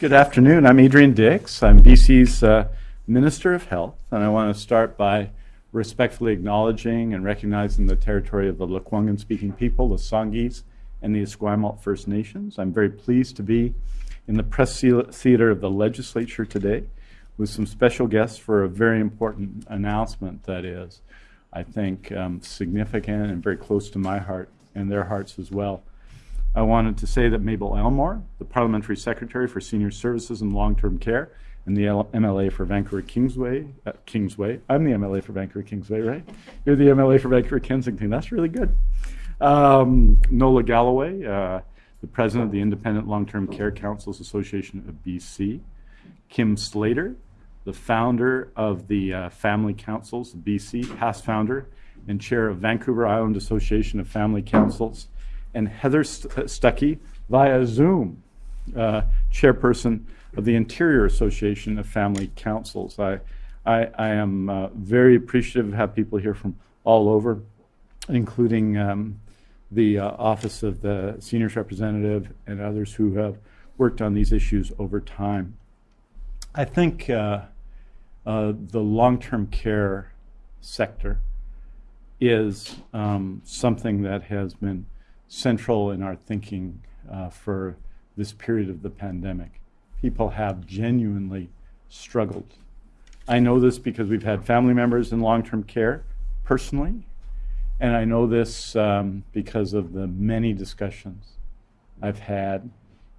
Good afternoon. I'm Adrian Dix. I'm BC's uh, Minister of Health, and I want to start by respectfully acknowledging and recognizing the territory of the Lekwungen speaking people, the Songhees, and the Esquimalt First Nations. I'm very pleased to be in the press theater of the legislature today with some special guests for a very important announcement that is, I think, um, significant and very close to my heart and their hearts as well. I wanted to say that Mabel Elmore, the Parliamentary Secretary for Senior Services and Long-Term Care, and the L MLA for Vancouver Kingsway, uh, Kingsway. I'm the MLA for Vancouver Kingsway, right? You're the MLA for Vancouver Kensington. That's really good. Um, Nola Galloway, uh, the President of the Independent Long-Term Care Councils Association of BC. Kim Slater, the founder of the uh, Family Councils BC, past founder and chair of Vancouver Island Association of Family Councils and Heather St- Stuckey via Zoom, uh, chairperson of the Interior Association of Family Councils. I, I, I am uh, very appreciative to have people here from all over, including um, the uh, Office of the Seniors Representative and others who have worked on these issues over time. I think uh, uh, the long-term care sector is um, something that has been central in our thinking uh, for this period of the pandemic. People have genuinely struggled. I know this because we've had family members in long term care personally, and I know this um, because of the many discussions I've had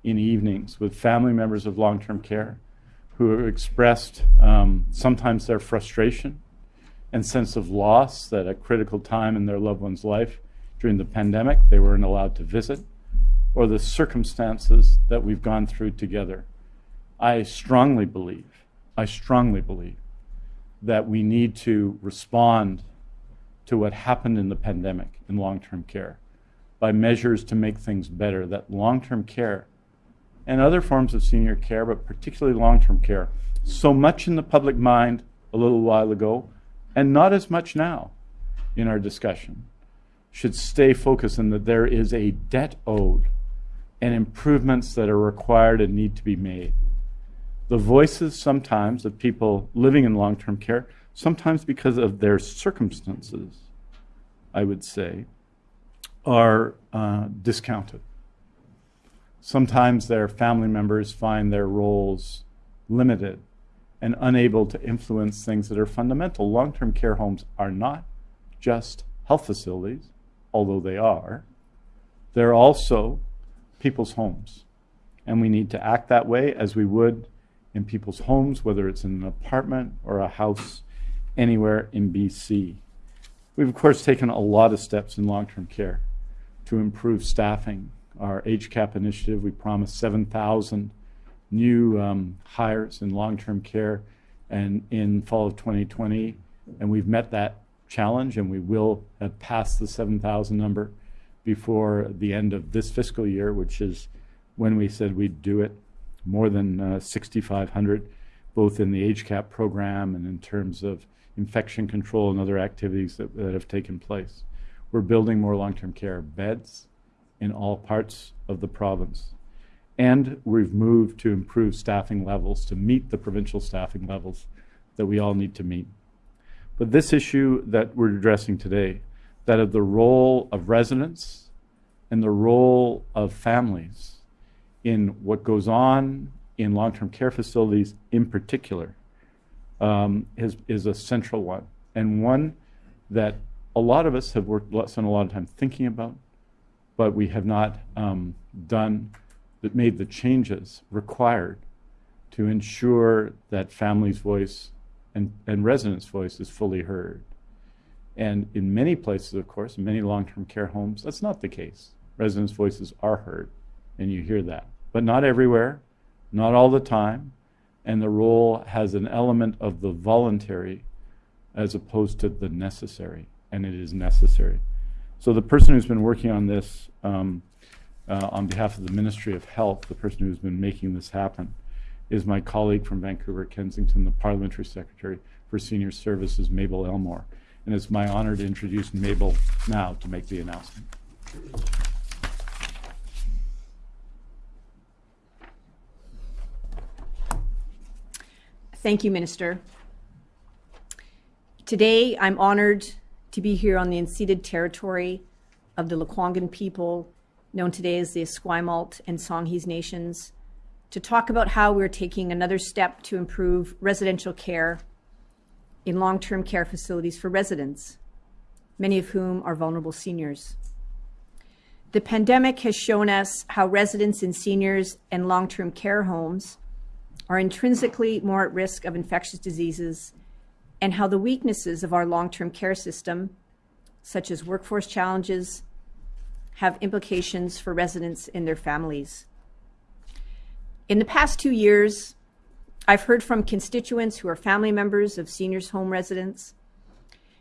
in evenings with family members of long term care who expressed um, sometimes their frustration and sense of loss that a critical time in their loved one's life during the pandemic, they weren't allowed to visit, or the circumstances that we've gone through together. I strongly believe, I strongly believe that we need to respond to what happened in the pandemic in long term care by measures to make things better, that long term care and other forms of senior care, but particularly long term care, so much in the public mind a little while ago, and not as much now in our discussion should stay focused in that there is a debt owed and improvements that are required and need to be made. The voices sometimes of people living in long term care, sometimes because of their circumstances, I would say, are uh, discounted. Sometimes their family members find their roles limited and unable to influence things that are fundamental. Long term care homes are not just health facilities, although they are, they're also people's homes. And we need to act that way as we would in people's homes, whether it's in an apartment or a house anywhere in BC. We've, of course, taken a lot of steps in long term care to improve staffing. Our HCAP initiative, we promised 7,000 new um, hires in long term care and in fall of 2020, and we've met that challenge, and we will have passed the 7,000 number before the end of this fiscal year, which is when we said we'd do it, more than uh, 6,500, both in the HCAP program and in terms of infection control and other activities that, that have taken place. We're building more long-term care beds in all parts of the province. And we've moved to improve staffing levels to meet the provincial staffing levels that we all need to meet. But this issue that we're addressing today, that of the role of residents and the role of families in what goes on in long-term care facilities in particular, um, is, is a central one, and one that a lot of us have worked, spent a lot of time thinking about, but we have not um, done, that made the changes required to ensure that families' voice and, and residents' voice is fully heard. And in many places, of course, many long-term care homes, that's not the case. Residents' voices are heard, and you hear that. But not everywhere, not all the time, and the role has an element of the voluntary as opposed to the necessary, and it is necessary. So the person who's been working on this um, uh, on behalf of the Ministry of Health, the person who's been making this happen, is my colleague from Vancouver, Kensington, the Parliamentary Secretary for Senior Services, Mabel Elmore. And it's my honor to introduce Mabel now to make the announcement. Thank you, Minister. Today, I'm honored to be here on the unceded territory of the Lekwungen people, known today as the Esquimalt and Songhees Nations, to talk about how we're taking another step to improve residential care in long-term care facilities for residents, many of whom are vulnerable seniors. The pandemic has shown us how residents in seniors and long-term care homes are intrinsically more at risk of infectious diseases and how the weaknesses of our long-term care system, such as workforce challenges, have implications for residents and their families. In the past two years, I've heard from constituents who are family members of seniors home residents,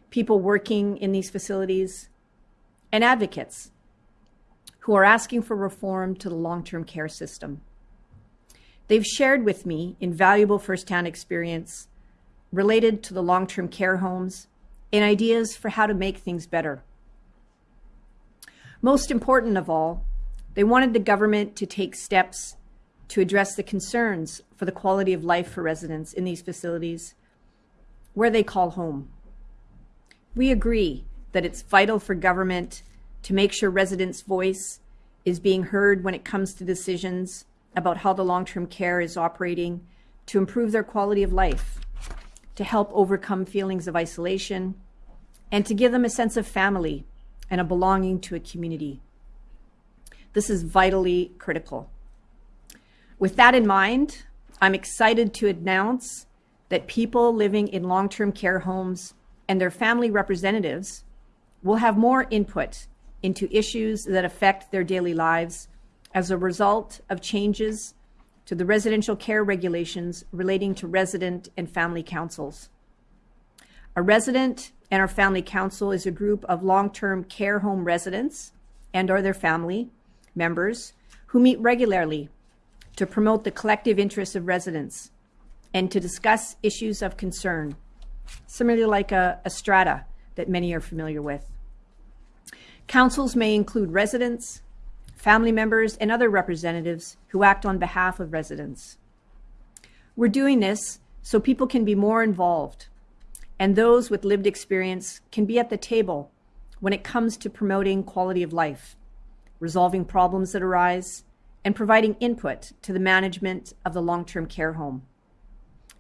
people working in these facilities, and advocates who are asking for reform to the long-term care system. They've shared with me invaluable firsthand experience related to the long-term care homes and ideas for how to make things better. Most important of all, they wanted the government to take steps to address the concerns for the quality of life for residents in these facilities where they call home. We agree that it's vital for government to make sure residents' voice is being heard when it comes to decisions about how the long-term care is operating to improve their quality of life, to help overcome feelings of isolation, and to give them a sense of family and a belonging to a community. This is vitally critical. With that in mind, I'm excited to announce that people living in long-term care homes and their family representatives will have more input into issues that affect their daily lives as a result of changes to the residential care regulations relating to resident and family councils. A resident and our family council is a group of long-term care home residents and or their family members who meet regularly to promote the collective interests of residents and to discuss issues of concern, similarly like a, a strata that many are familiar with. Councils may include residents, family members, and other representatives who act on behalf of residents. We're doing this so people can be more involved and those with lived experience can be at the table when it comes to promoting quality of life, resolving problems that arise, and providing input to the management of the long-term care home.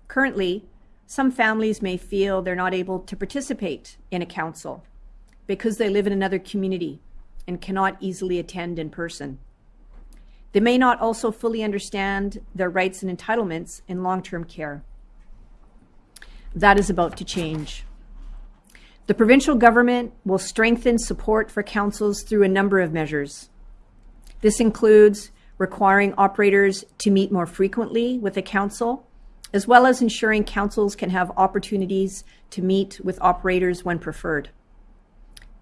Currently, some families may feel they're not able to participate in a council because they live in another community and cannot easily attend in person. They may not also fully understand their rights and entitlements in long-term care. That is about to change. The provincial government will strengthen support for councils through a number of measures. This includes requiring operators to meet more frequently with the council, as well as ensuring councils can have opportunities to meet with operators when preferred.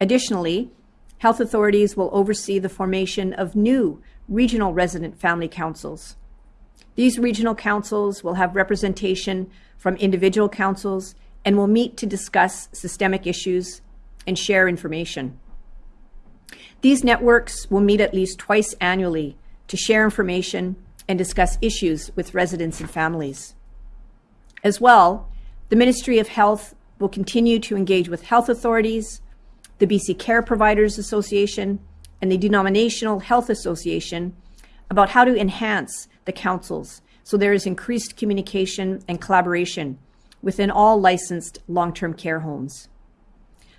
Additionally, health authorities will oversee the formation of new regional resident family councils. These regional councils will have representation from individual councils and will meet to discuss systemic issues and share information. These networks will meet at least twice annually to share information and discuss issues with residents and families. As well, the Ministry of Health will continue to engage with health authorities, the BC Care Providers Association, and the Denominational Health Association about how to enhance the councils so there is increased communication and collaboration within all licensed long-term care homes.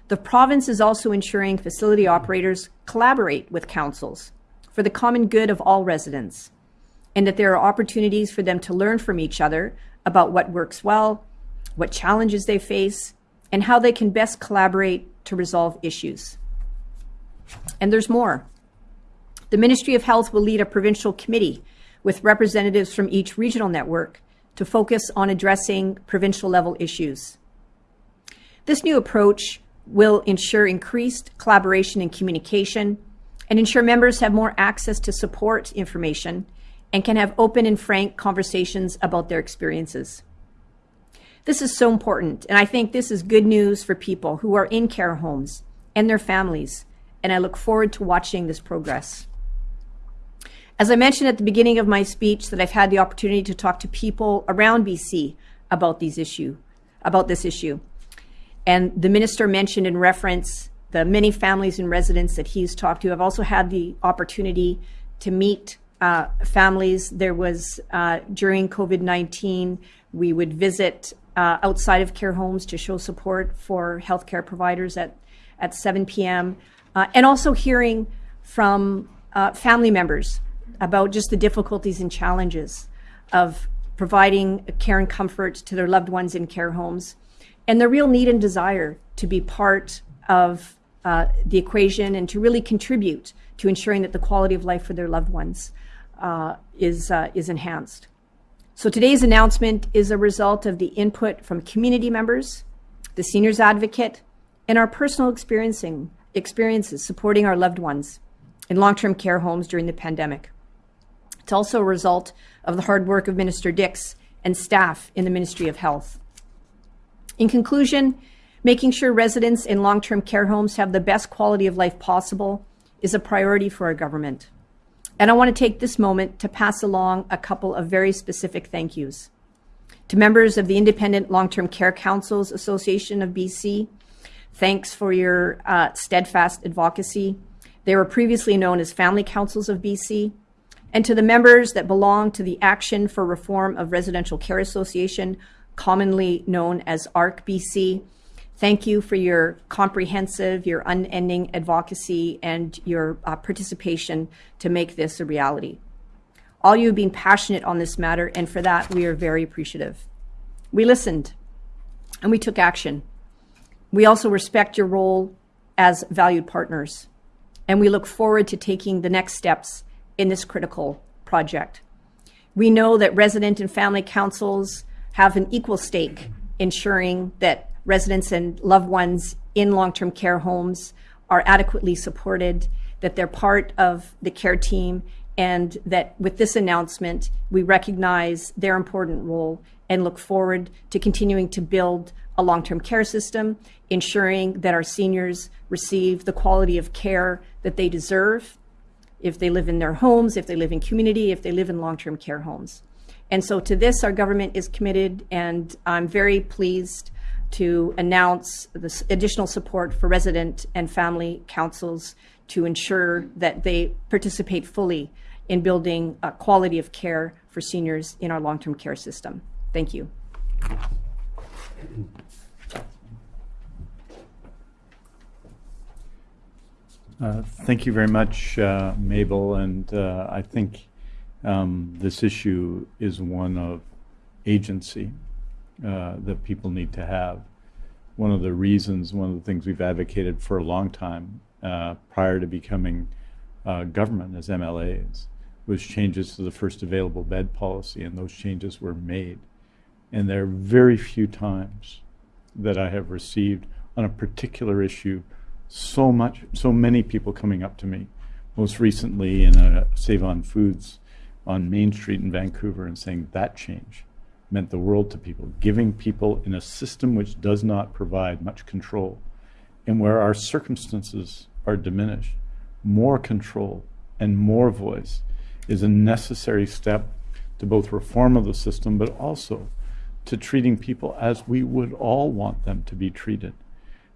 The province is also ensuring facility operators collaborate with councils for the common good of all residents, and that there are opportunities for them to learn from each other about what works well, what challenges they face, and how they can best collaborate to resolve issues. And there's more. The Ministry of Health will lead a provincial committee with representatives from each regional network to focus on addressing provincial level issues. This new approach will ensure increased collaboration and communication and ensure members have more access to support information and can have open and frank conversations about their experiences. This is so important, and I think this is good news for people who are in care homes and their families, and I look forward to watching this progress. As I mentioned at the beginning of my speech that I've had the opportunity to talk to people around BC about these issue, about this issue. And the minister mentioned in reference the many families and residents that he's talked to. I've also had the opportunity to meet uh, families. There was uh, during COVID 19, we would visit uh, outside of care homes to show support for healthcare providers at, at 7 p.m. Uh, and also hearing from uh, family members about just the difficulties and challenges of providing care and comfort to their loved ones in care homes and the real need and desire to be part of uh, the equation and to really contribute to ensuring that the quality of life for their loved ones uh, is, uh, is enhanced. So today's announcement is a result of the input from community members, the seniors advocate, and our personal experiencing experiences supporting our loved ones in long-term care homes during the pandemic. It's also a result of the hard work of Minister Dix and staff in the Ministry of Health. In conclusion, making sure residents in long-term care homes have the best quality of life possible is a priority for our government. And I want to take this moment to pass along a couple of very specific thank yous. To members of the Independent Long-Term Care Councils Association of BC, thanks for your uh, steadfast advocacy. They were previously known as Family Councils of BC. And to the members that belong to the Action for Reform of Residential Care Association, commonly known as ARC BC, Thank you for your comprehensive, your unending advocacy, and your uh, participation to make this a reality. All you have been passionate on this matter, and for that, we are very appreciative. We listened and we took action. We also respect your role as valued partners, and we look forward to taking the next steps in this critical project. We know that resident and family councils have an equal stake ensuring that residents and loved ones in long-term care homes are adequately supported, that they're part of the care team, and that with this announcement, we recognize their important role and look forward to continuing to build a long-term care system, ensuring that our seniors receive the quality of care that they deserve if they live in their homes, if they live in community, if they live in long-term care homes. And so to this, our government is committed, and I'm very pleased to announce this additional support for resident and family councils to ensure that they participate fully in building a quality of care for seniors in our long-term care system. Thank you. Uh, thank you very much, uh, Mabel. And uh, I think um, this issue is one of agency uh, that people need to have. One of the reasons, one of the things we've advocated for a long time uh, prior to becoming uh, government as MLAs was changes to the first available bed policy, and those changes were made. And there are very few times that I have received on a particular issue so much, so many people coming up to me. Most recently in a Save on Foods on Main Street in Vancouver and saying that change meant the world to people, giving people in a system which does not provide much control and where our circumstances are diminished, more control and more voice is a necessary step to both reform of the system, but also to treating people as we would all want them to be treated.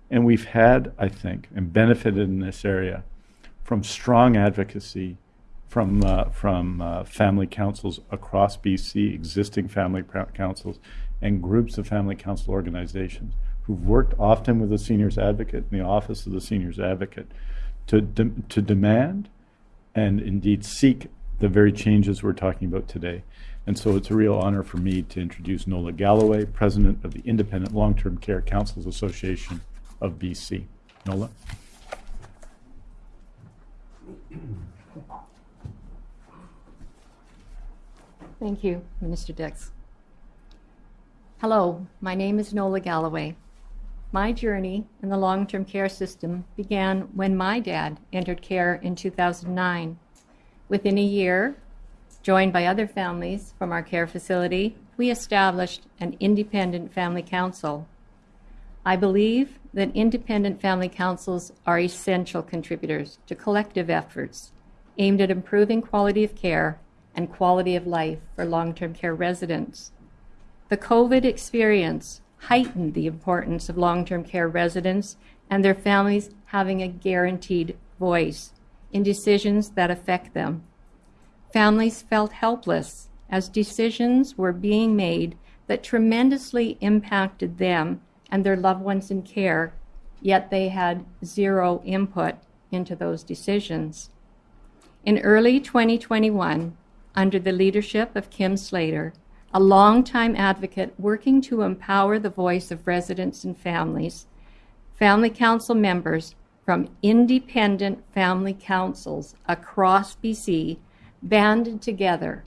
And we've had, I think, and benefited in this area from strong advocacy from, uh, from uh, family councils across BC, existing family councils, and groups of family council organizations who've worked often with the seniors advocate in the office of the seniors advocate to, de to demand and indeed seek the very changes we're talking about today. And so it's a real honor for me to introduce Nola Galloway, President of the Independent Long-Term Care Councils Association of BC. Nola. Thank you, Minister Dix. Hello, my name is Nola Galloway. My journey in the long-term care system began when my dad entered care in 2009. Within a year, joined by other families from our care facility, we established an independent family council. I believe that independent family councils are essential contributors to collective efforts aimed at improving quality of care and quality of life for long-term care residents. The COVID experience heightened the importance of long term care residents and their families having a guaranteed voice in decisions that affect them. Families felt helpless as decisions were being made that tremendously impacted them and their loved ones in care, yet they had zero input into those decisions. In early 2021, under the leadership of Kim Slater, a longtime advocate working to empower the voice of residents and families, Family Council members from independent family councils across BC banded together,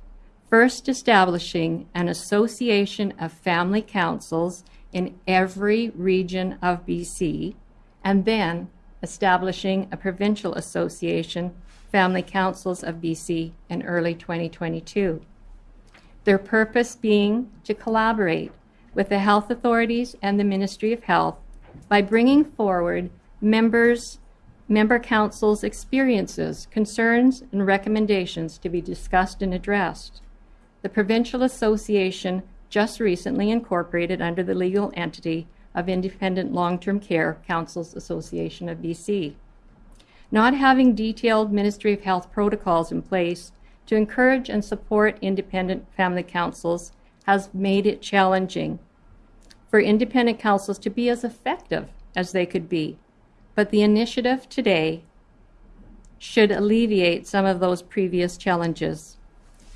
first establishing an association of family councils in every region of BC, and then establishing a provincial association, Family Councils of BC, in early 2022. Their purpose being to collaborate with the health authorities and the Ministry of Health by bringing forward members member councils' experiences, concerns, and recommendations to be discussed and addressed. The Provincial Association just recently incorporated under the legal entity of Independent Long Term Care Councils Association of BC. Not having detailed Ministry of Health protocols in place to encourage and support independent family councils has made it challenging for independent councils to be as effective as they could be. But the initiative today should alleviate some of those previous challenges.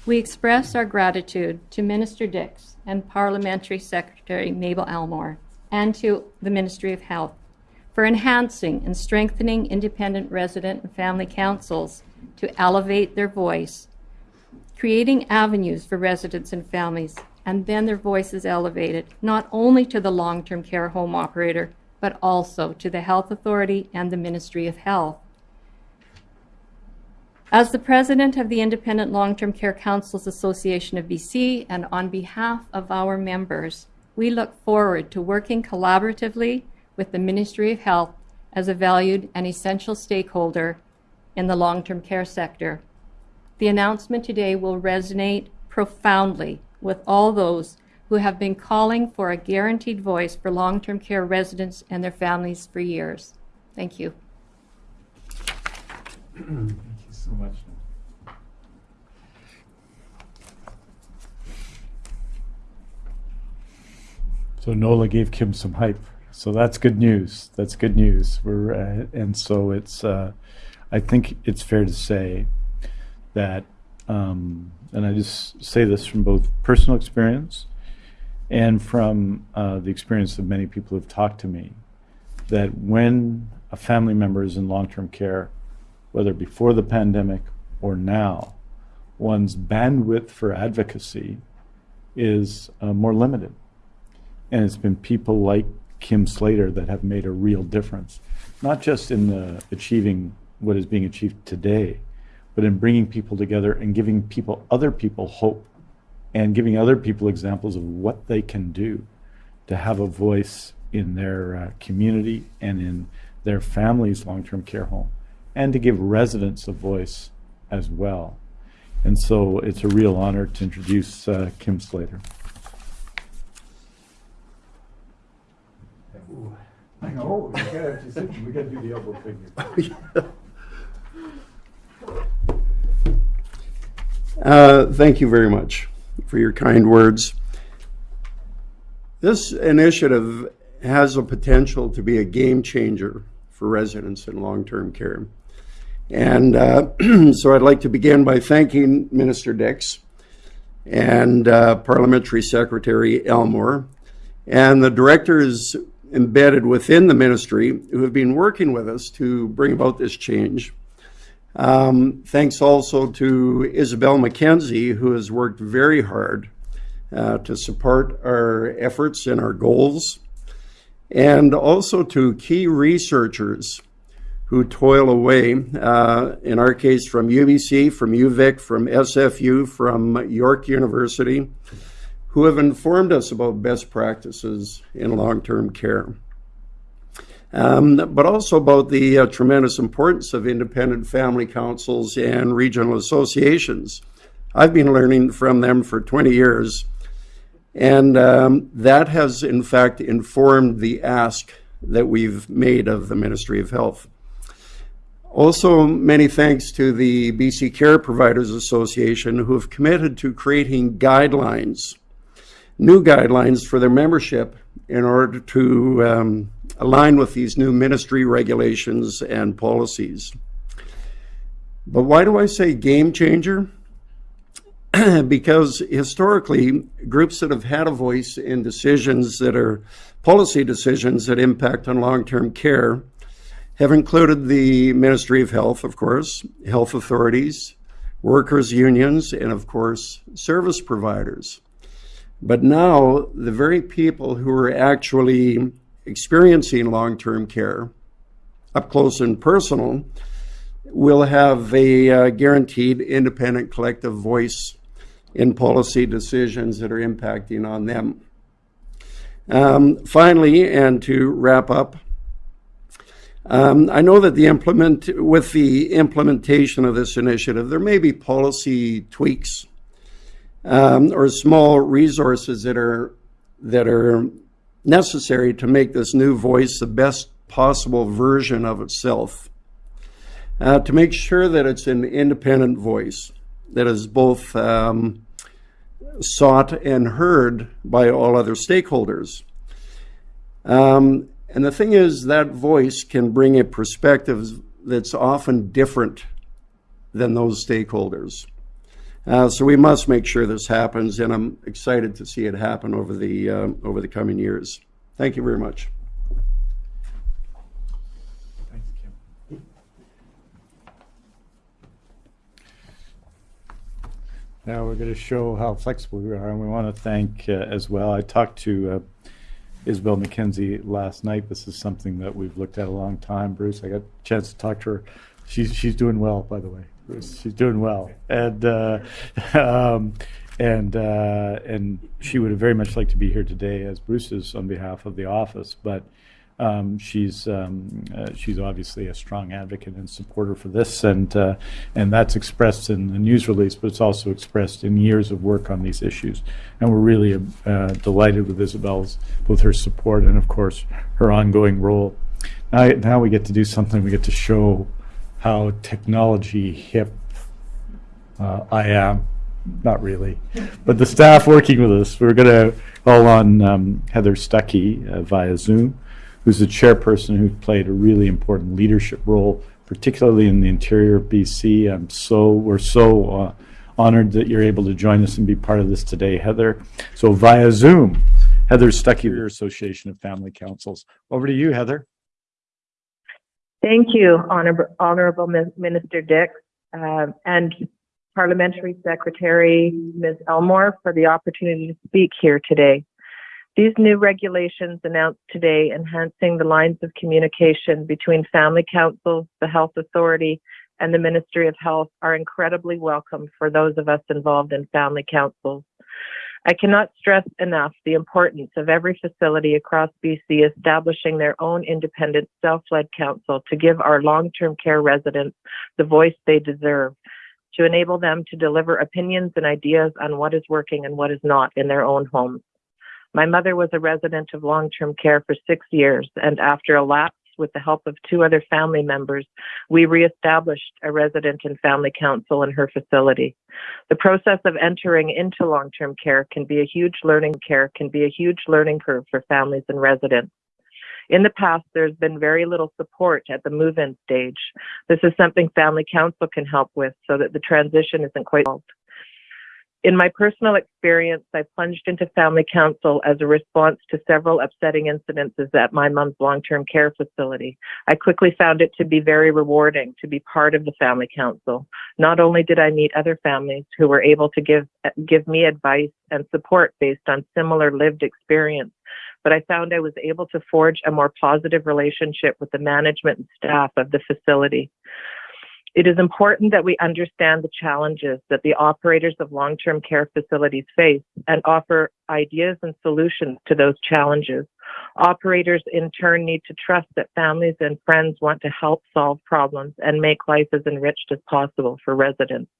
We express our gratitude to Minister Dix and Parliamentary Secretary Mabel Elmore and to the Ministry of Health for enhancing and strengthening independent resident and family councils to elevate their voice, creating avenues for residents and families, and then their voices elevated not only to the long term care home operator, but also to the Health Authority and the Ministry of Health. As the president of the Independent Long Term Care Councils Association of BC, and on behalf of our members, we look forward to working collaboratively with the Ministry of Health as a valued and essential stakeholder in the long term care sector. The announcement today will resonate profoundly with all those who have been calling for a guaranteed voice for long term care residents and their families for years. Thank you. Thank you so much. So Nola gave Kim some hype. So that's good news. That's good news. We're uh, and so it's. Uh, I think it's fair to say that, um, and I just say this from both personal experience and from uh, the experience of many people who've talked to me, that when a family member is in long-term care, whether before the pandemic or now, one's bandwidth for advocacy is uh, more limited. And it's been people like Kim Slater that have made a real difference, not just in the achieving what is being achieved today, but in bringing people together and giving people, other people, hope and giving other people examples of what they can do to have a voice in their uh, community and in their family's long-term care home, and to give residents a voice as well. And so it's a real honor to introduce uh, Kim Slater. We gotta, we gotta do the elbow figure. Uh, Thank you very much for your kind words. This initiative has a potential to be a game changer for residents in long-term care. And uh, so I'd like to begin by thanking Minister Dix and uh, Parliamentary Secretary Elmore and the directors embedded within the ministry who have been working with us to bring about this change. Um, thanks also to Isobel Mackenzie, who has worked very hard uh, to support our efforts and our goals, and also to key researchers who toil away, uh, in our case from UBC, from UVic, from SFU, from York University, who have informed us about best practices in long-term care. Um, but also about the uh, tremendous importance of independent family councils and regional associations. I've been learning from them for 20 years And um, that has, in fact, informed the ask that we've made of the Ministry of Health. Also, many thanks to the BC Care Providers Association who have committed to creating guidelines, new guidelines for their membership in order to um, align with these new ministry regulations and policies. But why do I say game changer? because historically, groups that have had a voice in decisions that are policy decisions that impact on long term care have included the Ministry of Health, of course, health authorities, workers' unions, and of course, service providers. But now, the very people who are actually experiencing long term care, up close and personal, will have a uh, guaranteed independent collective voice in policy decisions that are impacting on them. Um, finally, and to wrap up, um, I know that the implement with the implementation of this initiative, there may be policy tweaks um, or small resources that are that are necessary to make this new voice the best possible version of itself. Uh, to make sure that it's an independent voice that is both um, sought and heard by all other stakeholders. Um, and the thing is, that voice can bring a perspective that's often different than those stakeholders. Uh, so we must make sure this happens, and I'm excited to see it happen over the uh, over the coming years. Thank you very much. Thanks, Kim. Now we're going to show how flexible we are, and we want to thank uh, as well. I talked to uh, Isobel Mackenzie last night. This is something that we've looked at a long time. Bruce, I got a chance to talk to her. She's she's doing well, by the way. She's doing well, and uh, um, and uh, and she would have very much liked to be here today, as Bruce is on behalf of the office, but. Um, she's um, uh, she's obviously a strong advocate and supporter for this, and uh, and that's expressed in the news release, but it's also expressed in years of work on these issues. And we're really uh, delighted with Isobel's both her support and, of course, her ongoing role. Now, now we get to do something. We get to show how technology hip uh, I am. Not really, but the staff working with us. We're going to call on um, Heather Stuckey uh, via Zoom who's the chairperson who played a really important leadership role, particularly in the interior of BC. I'm so we're so uh, honored that you're able to join us and be part of this today, Heather. So via Zoom, Heather Stuckey, Association of Family Councils. Over to you, Heather. Thank you, Honor Honorable Minister Dix, uh, and Parliamentary Secretary Ms. Elmore for the opportunity to speak here today. These new regulations announced today enhancing the lines of communication between family councils, the health authority, and the Ministry of Health are incredibly welcome for those of us involved in family councils. I cannot stress enough the importance of every facility across BC establishing their own independent self-led council to give our long-term care residents the voice they deserve, to enable them to deliver opinions and ideas on what is working and what is not in their own homes. My mother was a resident of long term care for six years, and after a lapse with the help of two other family members, we reestablished a resident and family council in her facility. The process of entering into long term care can be a huge learning care, can be a huge learning curve for families and residents. In the past, there's been very little support at the move in stage. This is something Family Council can help with so that the transition isn't quite solved. In my personal experience, I plunged into family council as a response to several upsetting incidences at my mom's long-term care facility. I quickly found it to be very rewarding to be part of the family council. Not only did I meet other families who were able to give give me advice and support based on similar lived experience, but I found I was able to forge a more positive relationship with the management and staff of the facility. It is important that we understand the challenges that the operators of long term care facilities face and offer ideas and solutions to those challenges. Operators, in turn, need to trust that families and friends want to help solve problems and make life as enriched as possible for residents.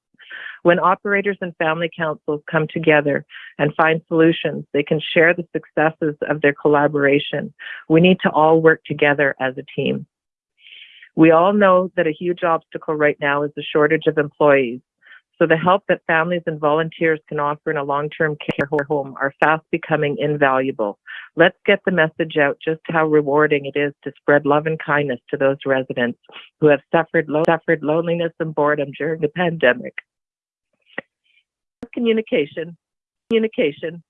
When operators and family councils come together and find solutions, they can share the successes of their collaboration. We need to all work together as a team. We all know that a huge obstacle right now is the shortage of employees. So the help that families and volunteers can offer in a long-term care home are fast becoming invaluable. Let's get the message out just how rewarding it is to spread love and kindness to those residents who have suffered, lo- suffered loneliness and boredom during the pandemic. Communication, communication,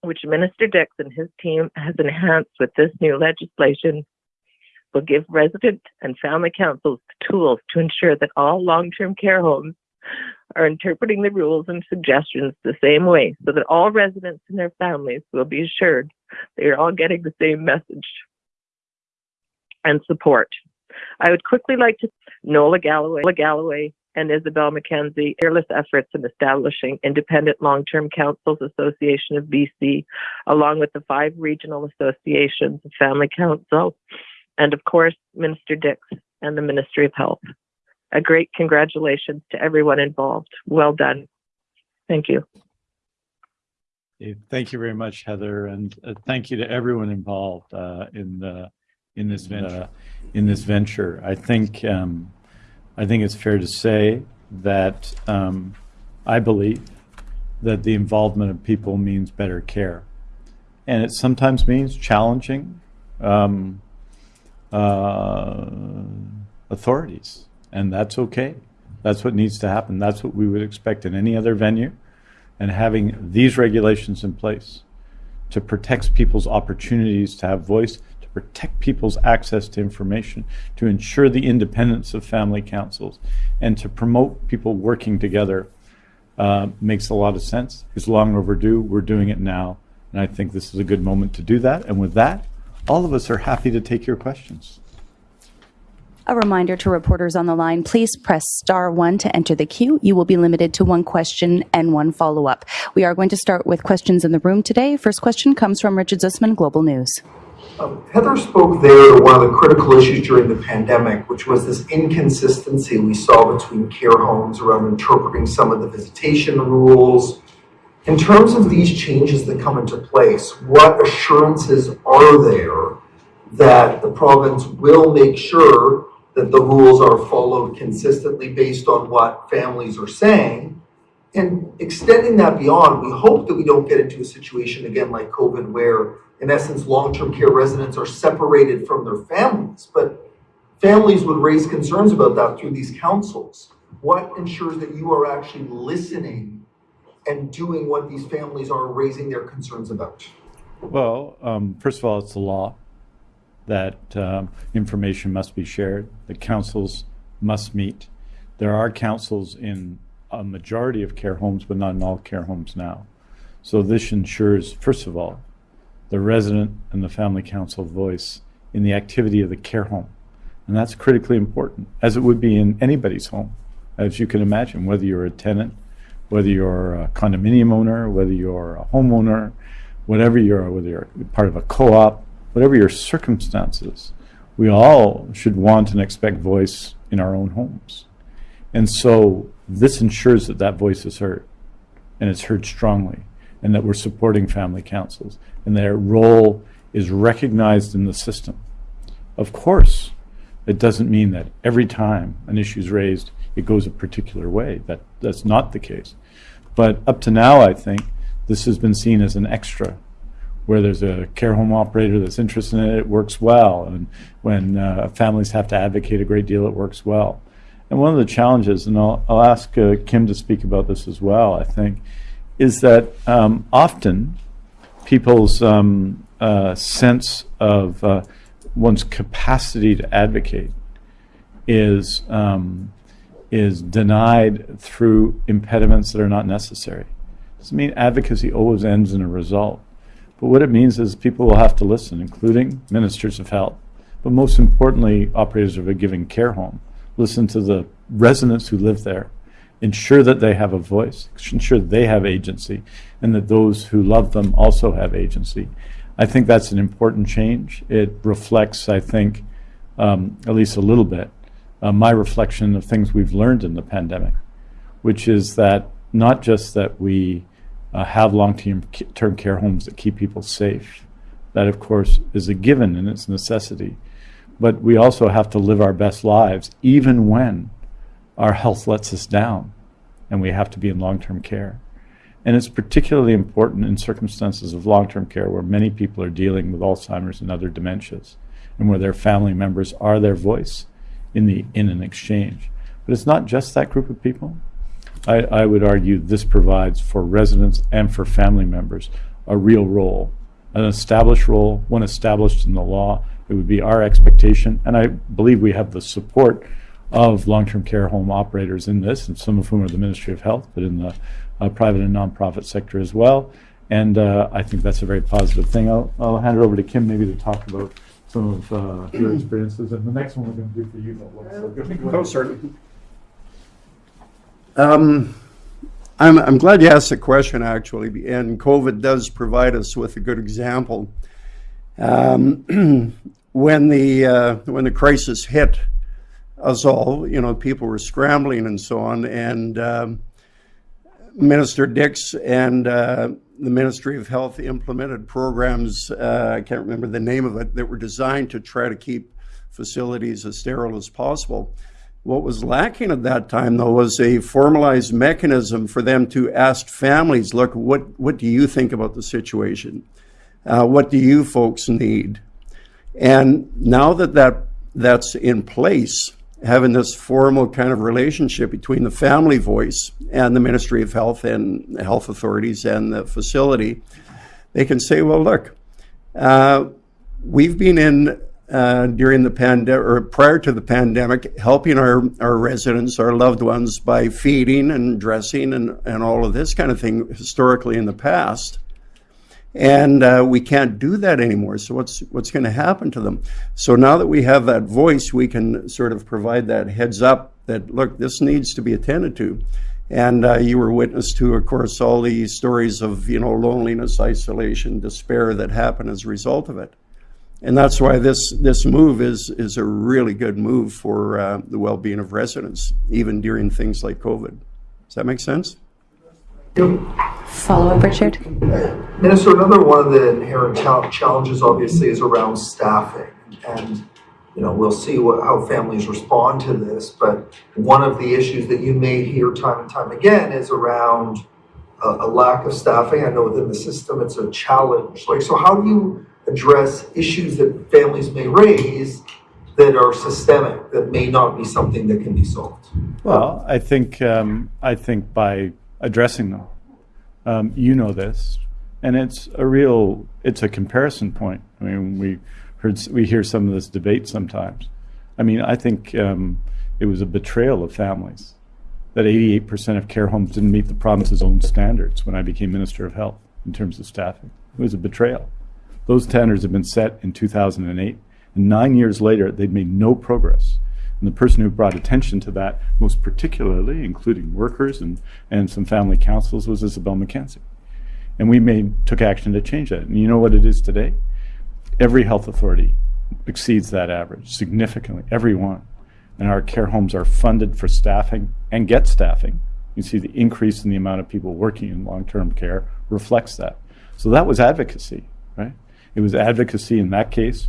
which Minister Dix and his team has enhanced with this new legislation, will give resident and family councils the tools to ensure that all long-term care homes are interpreting the rules and suggestions the same way so that all residents and their families will be assured they are all getting the same message and support. I would quickly like to Nola Galloway, Nola Galloway and Isobel Mackenzie fearless efforts in establishing Independent Long-Term Councils Association of BC, along with the five regional associations of Family Council, and of course, Minister Dix and the Ministry of Health. A great congratulations to everyone involved. Well done. Thank you. Thank you very much, Heather, and uh, thank you to everyone involved uh, in the in this venture. in this venture, I think um, I think it's fair to say that um, I believe that the involvement of people means better care, and it sometimes means challenging um, uh, authorities, and that's okay. That's what needs to happen. That's what we would expect in any other venue and having these regulations in place to protect people's opportunities to have voice, to protect people's access to information, to ensure the independence of family councils, and to promote people working together uh, makes a lot of sense. It's long overdue. We're doing it now. And I think this is a good moment to do that. And with that, all of us are happy to take your questions. A reminder to reporters on the line, please press star one to enter the queue. You will be limited to one question and one follow-up. We are going to start with questions in the room today. First question comes from Richard Zussman, Global News. Um, Heather spoke there to one of the critical issues during the pandemic, which was this inconsistency we saw between care homes around interpreting some of the visitation rules. In terms of these changes that come into place, what assurances are there that the province will make sure that the rules are followed consistently based on what families are saying? And extending that beyond, we hope that we don't get into a situation again like COVID where, in essence, long-term care residents are separated from their families. But families would raise concerns about that through these councils. What ensures that you are actually listening and doing what these families are raising their concerns about? Well, um, first of all, it's the law that um, information must be shared, the councils must meet. There are councils in a majority of care homes, but not in all care homes now. So this ensures, first of all, the resident and the family council voice in the activity of the care home. And that's critically important, as it would be in anybody's home, as you can imagine, whether you're a tenant, whether you're a condominium owner, whether you're a homeowner, whatever you're, whether you're part of a co-op, whatever your circumstances, we all should want and expect voice in our own homes. And so this ensures that that voice is heard and it's heard strongly and that we're supporting family councils and their role is recognized in the system. Of course, it doesn't mean that every time an issue is raised, it goes a particular way. That, that's not the case. But up to now, I think this has been seen as an extra where there's a care home operator that's interested in it, it works well. And when uh, families have to advocate a great deal, it works well. And one of the challenges, and I'll, I'll ask uh, Kim to speak about this as well, I think, is that um, often people's um, uh, sense of uh, one's capacity to advocate is um, is denied through impediments that are not necessary. It Doesn't mean advocacy always ends in a result. But what it means is people will have to listen, including ministers of health, but most importantly, operators of a given care home. Listen to the residents who live there, ensure that they have a voice, ensure they have agency, and that those who love them also have agency. I think that's an important change. It reflects, I think, um, at least a little bit, uh, my reflection of things we've learned in the pandemic. which is that not just that we uh, have long-term term care homes that keep people safe. That, of course, is a given and it's a necessity. But we also have to live our best lives, even when our health lets us down and we have to be in long-term care. And it's particularly important in circumstances of long-term care where many people are dealing with Alzheimer's and other dementias and where their family members are their voice in, the, in an exchange. But it's not just that group of people. I, I would argue this provides for residents and for family members a real role, an established role, one established in the law. It would be our expectation, and I believe we have the support of long-term care home operators in this, and some of whom are the Ministry of Health, but in the uh, private and nonprofit sector as well. And uh, I think that's a very positive thing. I'll, I'll hand it over to Kim maybe to talk about some of uh, your experiences. And the next one we're going to do for you, Bill. What's so good? Oh, certainly. Um, I'm, I'm glad you asked the question, actually, and COVID does provide us with a good example. Um, when the uh, when the crisis hit us all, you know, people were scrambling and so on, and um, Minister Dix and uh, the Ministry of Health implemented programs. Uh, I can't remember the name of it that were designed to try to keep facilities as sterile as possible. What was lacking at that time, though, was a formalized mechanism for them to ask families, look, what, what do you think about the situation? Uh, what do you folks need? And now that, that that's in place, having this formal kind of relationship between the family voice and the Ministry of Health and health authorities and the facility, they can say, well, look, uh, we've been in uh, during the pandemic or prior to the pandemic, helping our, our residents, our loved ones by feeding and dressing and, and all of this kind of thing historically in the past. And uh, we can't do that anymore. So what's what's going to happen to them? So now that we have that voice, we can sort of provide that heads up that look, this needs to be attended to. And uh, you were witness to, of course, all the stories of you know loneliness, isolation, despair that happen as a result of it. And that's why this this move is is a really good move for uh, the well-being of residents, even during things like COVID. Does that make sense? Follow up, Richard? Minister, another one of the inherent challenges obviously is around staffing. And, you know, we'll see what, how families respond to this, but one of the issues that you may hear time and time again is around a, a lack of staffing. I know within the system it's a challenge. Like, so how do you address issues that families may raise that are systemic, that may not be something that can be solved? Well, I think um, I think by addressing them, um, you know this, and it's a real it's a comparison point. I mean, we heard we hear some of this debate sometimes. I mean, I think um, it was a betrayal of families that 88% of care homes didn't meet the province's own standards when I became Minister of Health in terms of staffing. It was a betrayal. Those standards had been set in 2008, and nine years later, they'd made no progress. And the person who brought attention to that, most particularly, including workers and, and some family councils, was Isobel Mackenzie. And we made, took action to change that. And you know what it is today? Every health authority exceeds that average significantly, every one. And our care homes are funded for staffing and get staffing. You see the increase in the amount of people working in long-term care reflects that. So that was advocacy, right? It was advocacy in that case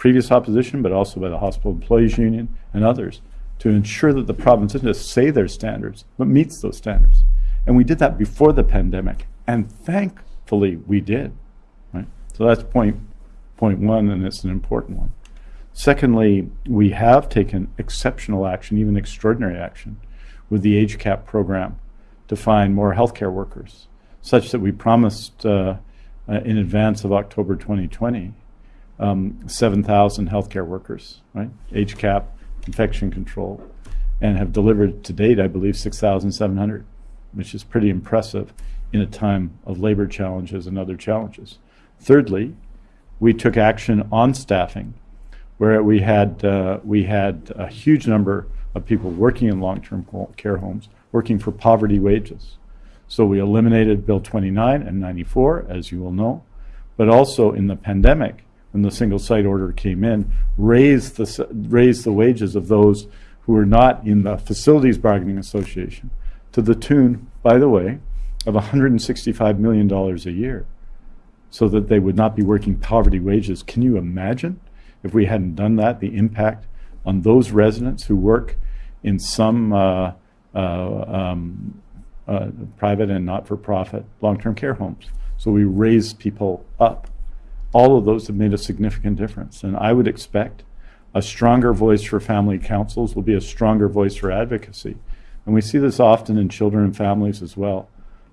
previous opposition, but also by the Hospital Employees Union and others to ensure that the province doesn't just say their standards, but meets those standards. And we did that before the pandemic, and thankfully we did. Right? So that's point, point one, and it's an important one. Secondly, we have taken exceptional action, even extraordinary action, with the HCAP program to find more healthcare workers, such that we promised uh, uh, in advance of October 2020 um, 7,000 healthcare workers, right? HCAP, infection control, and have delivered to date, I believe, 6,700, which is pretty impressive in a time of labor challenges and other challenges. Thirdly, we took action on staffing, where we had uh, we had a huge number of people working in long-term care homes, working for poverty wages. So we eliminated Bill 29 and 94, as you will know, but also in the pandemic, when the single site order came in, raised the raised the wages of those who were not in the facilities bargaining association, to the tune, by the way, of $165 million a year so that they would not be working poverty wages. Can you imagine if we hadn't done that, the impact on those residents who work in some uh, uh, um, uh, private and not-for-profit long-term care homes? So we raise people up. All of those have made a significant difference. And I would expect a stronger voice for family councils will be a stronger voice for advocacy. And we see this often in children and families as well.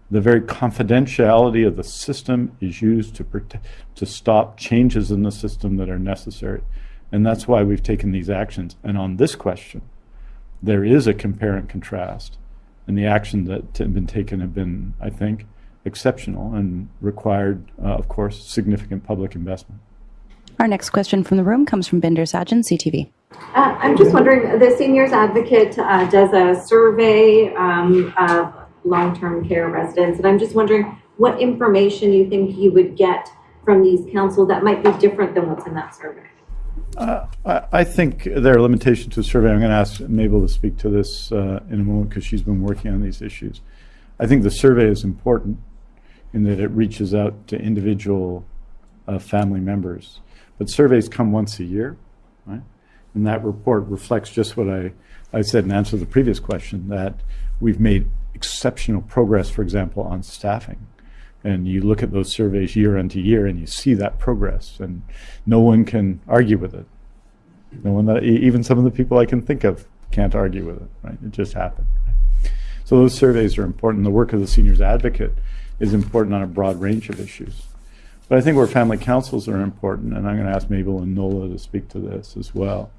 The very confidentiality of the system is used to protect, to stop changes in the system that are necessary. And that's why we've taken these actions. And on this question, there is a compare and contrast. And the action that have been taken have been, I think, exceptional and required, uh, of course, significant public investment. Our next question from the room comes from Bhinder Sajan, CTV. Uh, I'm just wondering, the Seniors Advocate uh, does a survey um, of long-term care residents, and I'm just wondering what information you think you would get from these council that might be different than what's in that survey? Uh, I, I think there are limitations to the survey. I'm going to ask Mable to speak to this uh, in a moment because she's been working on these issues. I think the survey is important in that it reaches out to individual uh, family members. But surveys come once a year, right? And that report reflects just what I, I said in answer to the previous question, that we've made exceptional progress, for example, on staffing. And you look at those surveys year into year and you see that progress and no one can argue with it. No one that, e- even some of the people I can think of can't argue with it, right? It just happened. So those surveys are important. The work of the seniors advocate is important on a broad range of issues. But I think where family councils are important, and I'm going to ask Mable and Nola to speak to this as well,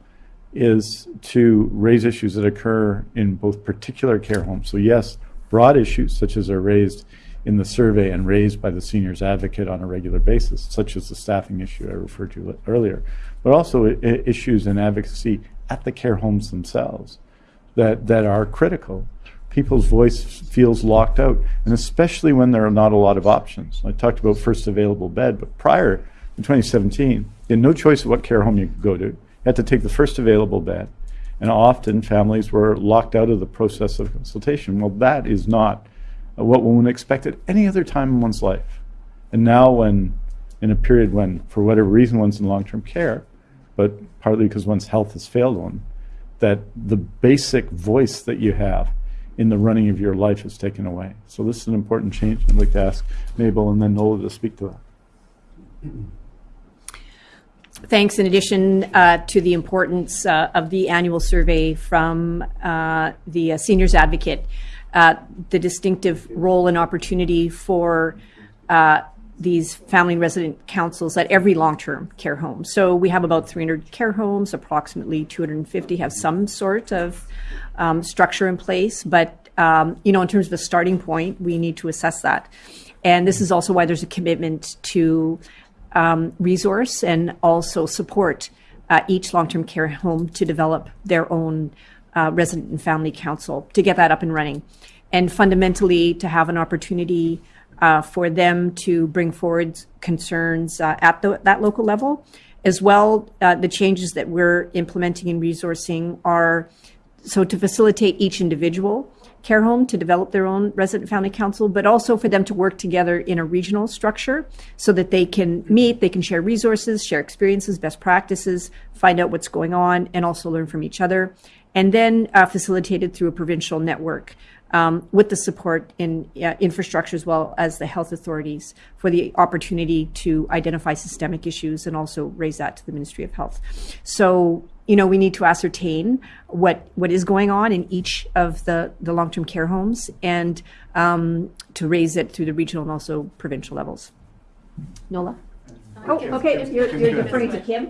is to raise issues that occur in both particular care homes. So yes, broad issues such as are raised in the survey and raised by the seniors advocate on a regular basis, such as the staffing issue I referred to earlier, but also issues in advocacy at the care homes themselves that, that are critical. People's voice feels locked out, and especially when there are not a lot of options. I talked about first available bed, but prior in 2017, you had no choice of what care home you could go to. You had to take the first available bed, and often families were locked out of the process of consultation. Well, that is not what one would expect at any other time in one's life. And now, when in a period when, for whatever reason, one's in long-term care, but partly because one's health has failed one, that the basic voice that you have in the running of your life is taken away. So this is an important change. I'd like to ask Mable and then Nola to speak to that. Thanks. In addition uh, to the importance uh, of the annual survey from uh, the uh, Seniors Advocate, uh, the distinctive role and opportunity for uh, these family and resident councils at every long-term care home. So we have about 300 care homes, approximately 250 have some sort of um, structure in place. But, um, you know, in terms of a starting point, we need to assess that. And this is also why there's a commitment to um, resource and also support uh, each long-term care home to develop their own uh, resident and family council to get that up and running, and fundamentally to have an opportunity uh, for them to bring forward concerns uh, at the, that local level, as well. Uh, the changes that we're implementing in resourcing are so to facilitate each individual care home to develop their own resident family council, but also for them to work together in a regional structure so that they can meet, they can share resources, share experiences, best practices, find out what's going on, and also learn from each other. And then uh, facilitated through a provincial network um, with the support in uh, infrastructure as well as the health authorities for the opportunity to identify systemic issues and also raise that to the Ministry of Health. So, you know, we need to ascertain what what is going on in each of the, the long-term care homes and um, to raise it through the regional and also provincial levels. Nola? Oh, okay, you're, you're deferring to Kim?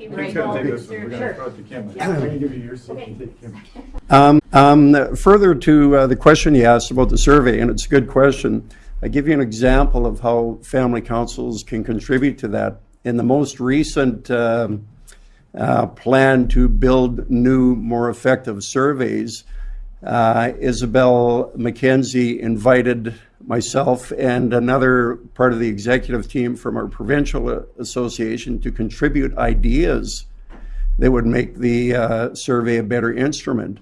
Um, um, further to uh, the question you asked about the survey, and it's a good question, I give you an example of how family councils can contribute to that. In the most recent um, uh, plan to build new, more effective surveys, uh, Isobel Mackenzie invited myself and another part of the executive team from our provincial association to contribute ideas that would make the uh, survey a better instrument.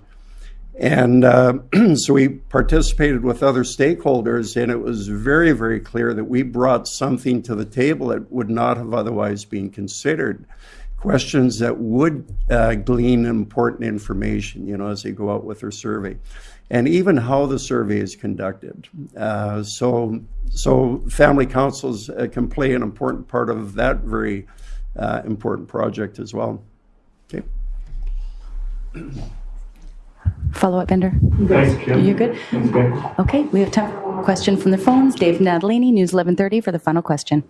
And uh, so we participated with other stakeholders, and it was very, very clear that we brought something to the table that would not have otherwise been considered. Questions that would uh, glean important information, you know, as they go out with their survey, and even how the survey is conducted. Uh, so, so family councils uh, can play an important part of that very uh, important project as well. Okay. Follow-up, Bhinder? Thanks, Kim. You're good? Thanks, Okay, we have time for a question from the phones. Dave Natalini, News 1130 for the final question.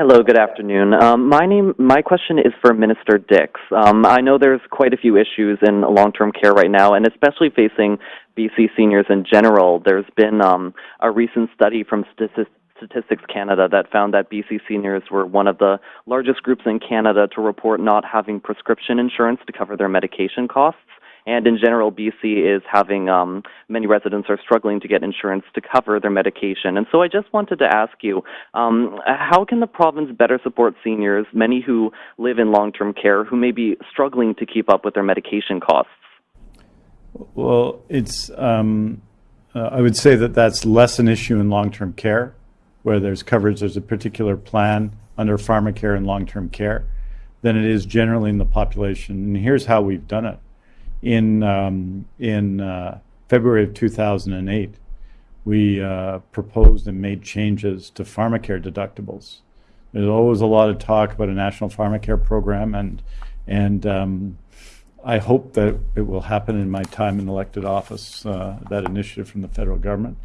Hello, good afternoon. Um, my name, my question is for Minister Dix. Um, I know there's quite a few issues in long-term care right now, and especially facing BC seniors in general. There's been um, a recent study from Statistics Statistics Canada that found that BC seniors were one of the largest groups in Canada to report not having prescription insurance to cover their medication costs. And in general, BC is having um, many residents are struggling to get insurance to cover their medication. And so I just wanted to ask you, um, how can the province better support seniors, many who live in long-term care, who may be struggling to keep up with their medication costs? Well, it's, um, uh, I would say that that's less an issue in long-term care, where there's coverage, there's a particular plan under pharmacare and long-term care, than it is generally in the population. And here's how we've done it. In, um, in uh, February of 2008, we uh, proposed and made changes to pharmacare deductibles. There's always a lot of talk about a national pharmacare program, and, and um, I hope that it will happen in my time in elected office, uh, that initiative from the federal government.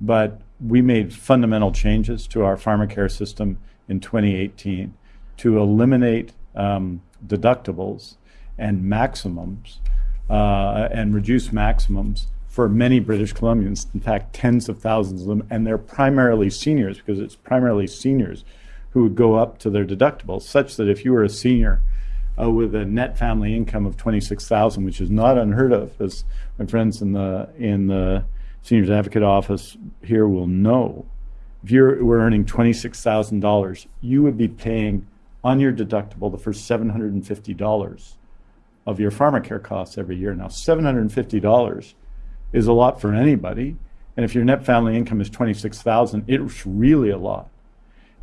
But we made fundamental changes to our pharmacare system in 2018 to eliminate um, deductibles and maximums uh, and reduce maximums for many British Columbians, in fact, tens of thousands of them, and they're primarily seniors because it's primarily seniors who would go up to their deductibles, such that if you were a senior uh, with a net family income of 26,000, which is not unheard of, as my friends in the in the Seniors Advocate Office here will know. If you were earning $26,000, you would be paying on your deductible the first $750 of your pharmacare costs every year. Now, $750 is a lot for anybody, and if your net family income is 26,000, it's really a lot.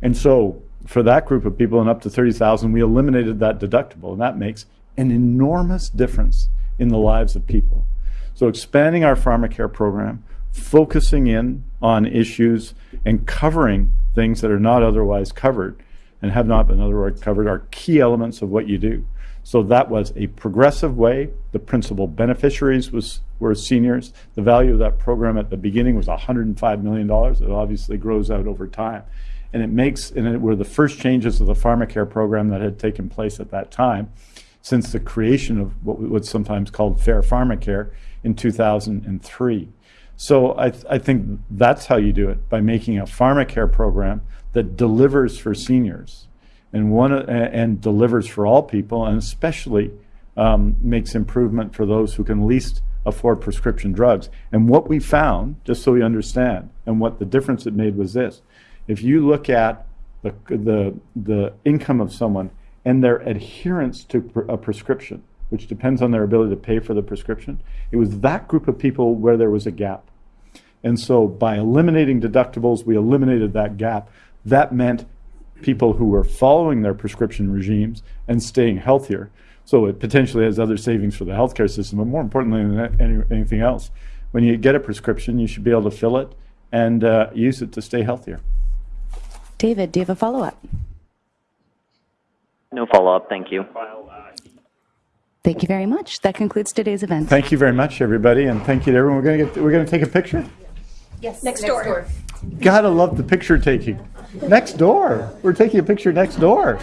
And so for that group of people and up to 30,000, we eliminated that deductible, and that makes an enormous difference in the lives of people. So expanding our pharmacare program, focusing in on issues and covering things that are not otherwise covered and have not been otherwise covered are key elements of what you do. So that was a progressive way. The principal beneficiaries was, were seniors. The value of that program at the beginning was $105 million. It obviously grows out over time. And it makes, and it were the first changes of the pharmacare program that had taken place at that time since the creation of what was sometimes called fair pharmacare in 2003. So I, th I think that's how you do it, by making a pharmacare program that delivers for seniors and, one, and delivers for all people, and especially um, makes improvement for those who can least afford prescription drugs. And what we found, just so we understand, and what the difference it made was this. If you look at the, the, the income of someone and their adherence to a prescription, which depends on their ability to pay for the prescription, it was that group of people where there was a gap. And so by eliminating deductibles, we eliminated that gap. That meant people who are following their prescription regimes and staying healthier. So it potentially has other savings for the healthcare system, but more importantly than any, anything else, when you get a prescription, you should be able to fill it and uh, use it to stay healthier. David, do you have a follow-up? No follow-up, thank you. Thank you very much. That concludes today's event. Thank you very much, everybody, and thank you to everyone. We're going to get, we're going to take a picture. Yes, next door. Gotta love the picture taking. Next door. We're taking a picture next door.